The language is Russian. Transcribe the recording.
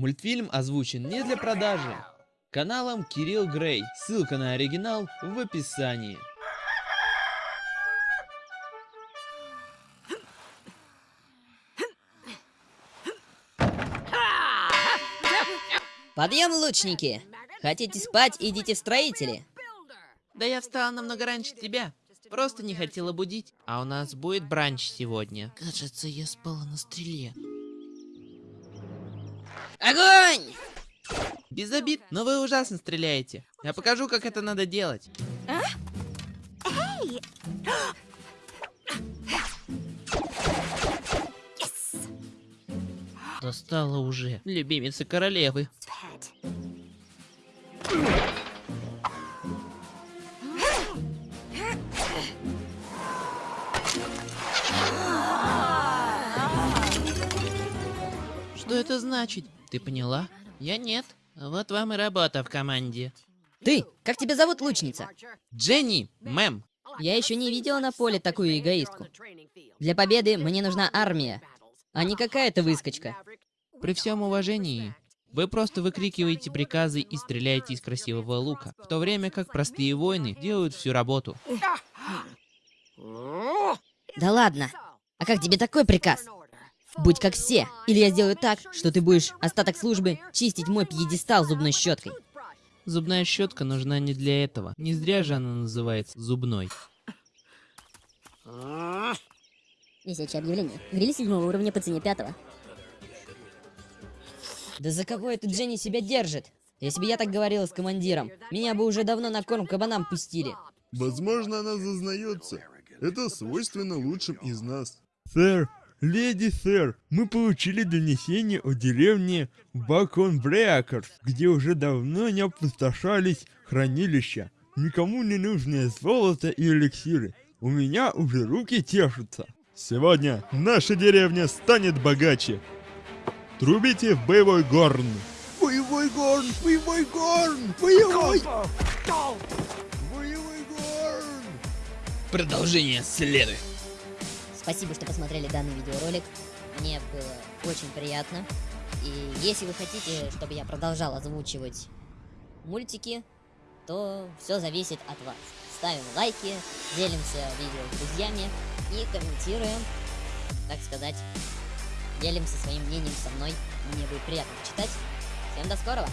Мультфильм озвучен не для продажи. Каналом Кирилл Грей. Ссылка на оригинал в описании. Подъем, лучники! Хотите спать, идите в строители. Да я встала намного раньше тебя. Просто не хотела будить. А у нас будет бранч сегодня. Кажется, я спала на стреле. Огонь! Без обид, но вы ужасно стреляете. Я покажу, как это надо делать. Достала уже, любимица королевы. Что это значит? Ты поняла? Я нет. Вот вам и работа в команде. Ты, как тебя зовут, лучница? Дженни, мэм. Я еще не видела на поле такую эгоистку. Для победы мне нужна армия, а не какая-то выскочка. При всем уважении, вы просто выкрикиваете приказы и стреляете из красивого лука, в то время как простые воины делают всю работу. Да ладно. А как тебе такой приказ? Будь как все, или я сделаю так, что ты будешь остаток службы чистить мой пьедестал зубной щеткой. Зубная щетка нужна не для этого. Не зря же она называется зубной. Висячее объявление. Гриль седьмого уровня по цене пятого. Да за кого эта Дженни себя держит? Если бы я так говорила с командиром, меня бы уже давно на корм кабанам пустили. Возможно, она зазнается. Это свойственно лучшим из нас. Сэр, леди сэр, мы получили донесение о деревне Баконбреакерс, где уже давно не опустошались хранилища. Никому не нужное золото и эликсиры. У меня уже руки тешутся. Сегодня наша деревня станет богаче. Трубите в боевой горн. Боевой горн, боевой горн, боевой... Боевой горн. Продолжение следует. Спасибо, что посмотрели данный видеоролик. Мне было очень приятно. И если вы хотите, чтобы я продолжал озвучивать мультики, то все зависит от вас. Ставим лайки, делимся видео с друзьями и комментируем, так сказать, делимся своим мнением со мной. Мне будет приятно читать. Всем до скорого!